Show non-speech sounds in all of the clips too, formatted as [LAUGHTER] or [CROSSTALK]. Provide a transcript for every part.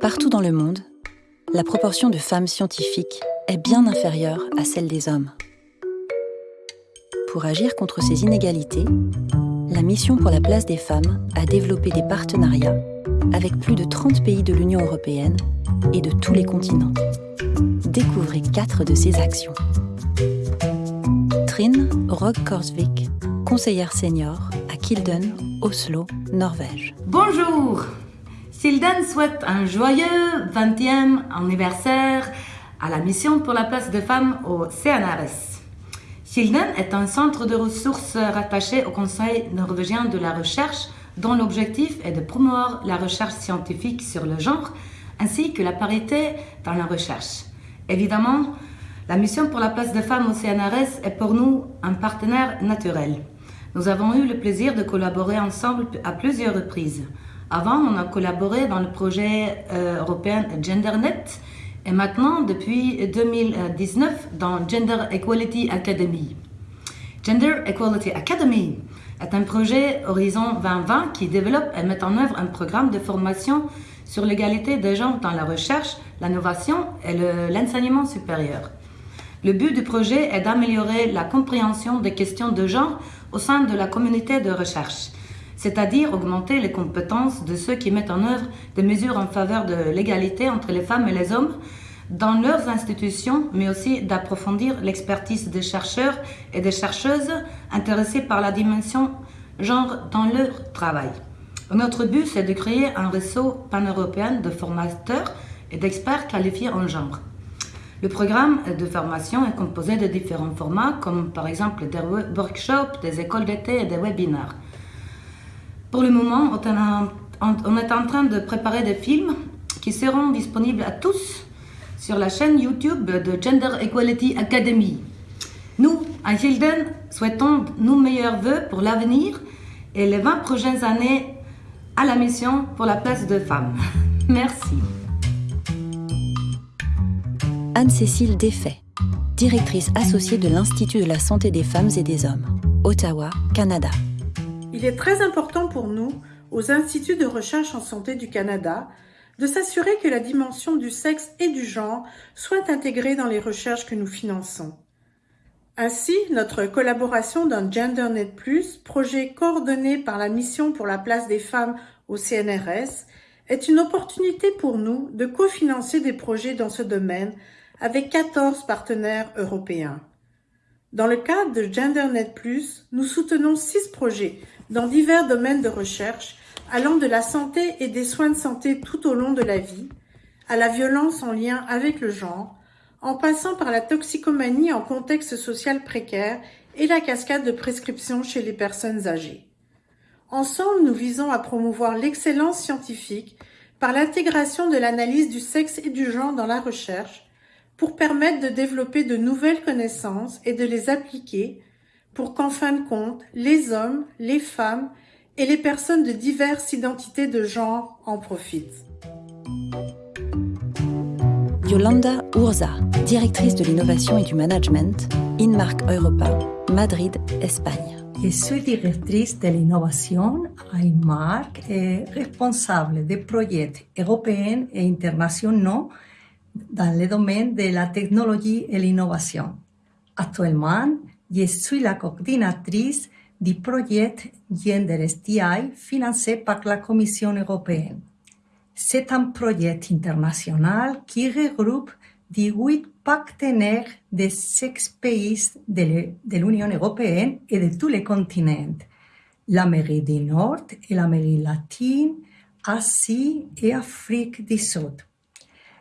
Partout dans le monde, la proportion de femmes scientifiques est bien inférieure à celle des hommes. Pour agir contre ces inégalités, la Mission pour la place des femmes a développé des partenariats avec plus de 30 pays de l'Union européenne et de tous les continents. Découvrez quatre de ces actions. Trine Rog Korsvik, conseillère senior à Kilden, Oslo, Norvège. Bonjour Kilden souhaite un joyeux 20e anniversaire à la mission pour la place des femmes au CNRS. Kilden est un centre de ressources rattaché au Conseil norvégien de la recherche dont l'objectif est de promouvoir la recherche scientifique sur le genre ainsi que la parité dans la recherche. Évidemment, la mission pour la place des femmes au CNRS est pour nous un partenaire naturel. Nous avons eu le plaisir de collaborer ensemble à plusieurs reprises. Avant, on a collaboré dans le projet euh, européen GenderNet et maintenant, depuis 2019, dans Gender Equality Academy. Gender Equality Academy est un projet Horizon 2020 qui développe et met en œuvre un programme de formation sur l'égalité des genres dans la recherche, l'innovation et l'enseignement supérieur. Le but du projet est d'améliorer la compréhension des questions de genre au sein de la communauté de recherche, c'est-à-dire augmenter les compétences de ceux qui mettent en œuvre des mesures en faveur de l'égalité entre les femmes et les hommes dans leurs institutions, mais aussi d'approfondir l'expertise des chercheurs et des chercheuses intéressés par la dimension genre dans leur travail. Notre but, c'est de créer un réseau pan-européen de formateurs et d'experts qualifiés en genre. Le programme de formation est composé de différents formats, comme par exemple des workshops, des écoles d'été et des webinaires. Pour le moment, on est en train de préparer des films qui seront disponibles à tous sur la chaîne YouTube de Gender Equality Academy. Nous, à Hilden, souhaitons nos meilleurs voeux pour l'avenir et les 20 prochaines années à la mission pour la place de femmes. [LAUGHS] Merci. Anne-Cécile Desfaits, directrice associée de l'Institut de la santé des femmes et des hommes, Ottawa, Canada. Il est très important pour nous, aux instituts de recherche en santé du Canada, de s'assurer que la dimension du sexe et du genre soit intégrée dans les recherches que nous finançons. Ainsi, notre collaboration dans GenderNet+, projet coordonné par la Mission pour la place des femmes au CNRS, est une opportunité pour nous de cofinancer des projets dans ce domaine avec 14 partenaires européens. Dans le cadre de GenderNet+, nous soutenons six projets dans divers domaines de recherche allant de la santé et des soins de santé tout au long de la vie, à la violence en lien avec le genre, en passant par la toxicomanie en contexte social précaire et la cascade de prescriptions chez les personnes âgées. Ensemble, nous visons à promouvoir l'excellence scientifique par l'intégration de l'analyse du sexe et du genre dans la recherche pour permettre de développer de nouvelles connaissances et de les appliquer pour qu'en fin de compte, les hommes, les femmes et les personnes de diverses identités de genre en profitent. Yolanda Urza, directrice de l'innovation et du management, Inmark Europa, Madrid, Espagne. Je suis directrice de l'innovation à Inmark et responsable des projets européens et internationaux dans le domaine de la technologie et l'innovation. Actuellement, je suis la coordinatrice du projet Gender STI financé par la Commission européenne. C'est un projet international qui regroupe 18 partenaires de six pays de l'Union européenne et de tous les continents, l'Amérique du Nord et l'Amérique latine, Asie et Afrique du Sud.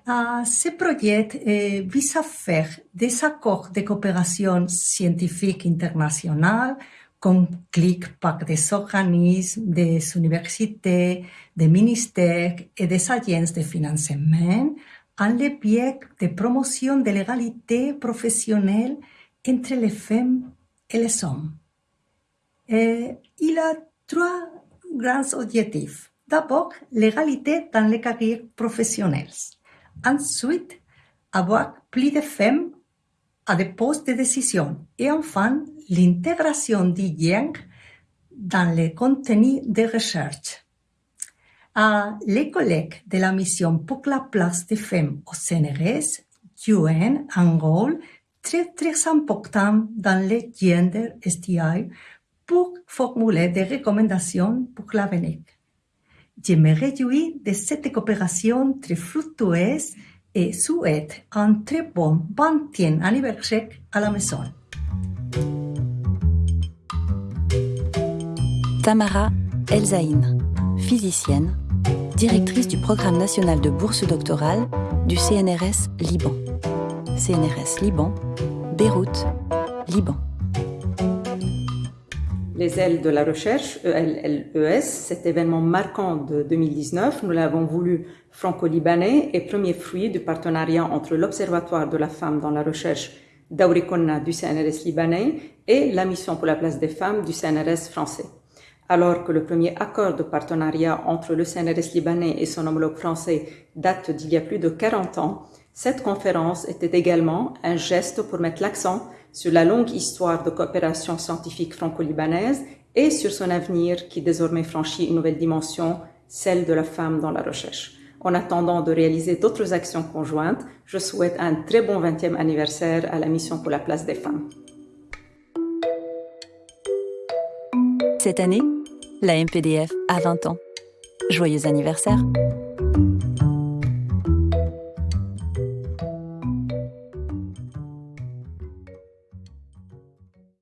Uh, ce projet eh, vise à faire des accords de coopération scientifique internationale clic par des organismes, des universités, des ministères et des agences de financement en le biais de promotion de l'égalité professionnelle entre les femmes et les hommes. Et il a trois grands objectifs. D'abord, l'égalité dans les carrières professionnelles. Ensuite, avoir plus de femmes à des postes de décision. Et enfin, l'intégration du genre dans les contenus de recherche. les collègues de la mission pour la place des femmes au CNRS jouent un rôle très très important dans le gender STI pour formuler des recommandations pour l'avenir. Je me réjouis de cette coopération très fructueuse et souhaite un très bon 20e anniversaire à la maison. Tamara Elzaïn, physicienne, directrice du programme national de bourse doctorale du CNRS Liban. CNRS Liban, Beyrouth, Liban. Les ailes de la recherche, ELLES, cet événement marquant de 2019, nous l'avons voulu franco-libanais et premier fruit du partenariat entre l'Observatoire de la femme dans la recherche d'Aurikonna du CNRS libanais et la mission pour la place des femmes du CNRS français. Alors que le premier accord de partenariat entre le CNRS libanais et son homologue français date d'il y a plus de 40 ans, cette conférence était également un geste pour mettre l'accent sur la longue histoire de coopération scientifique franco-libanaise et sur son avenir qui désormais franchit une nouvelle dimension, celle de la femme dans la recherche. En attendant de réaliser d'autres actions conjointes, je souhaite un très bon 20e anniversaire à la mission pour la place des femmes. Cette année, la MPDF a 20 ans. Joyeux anniversaire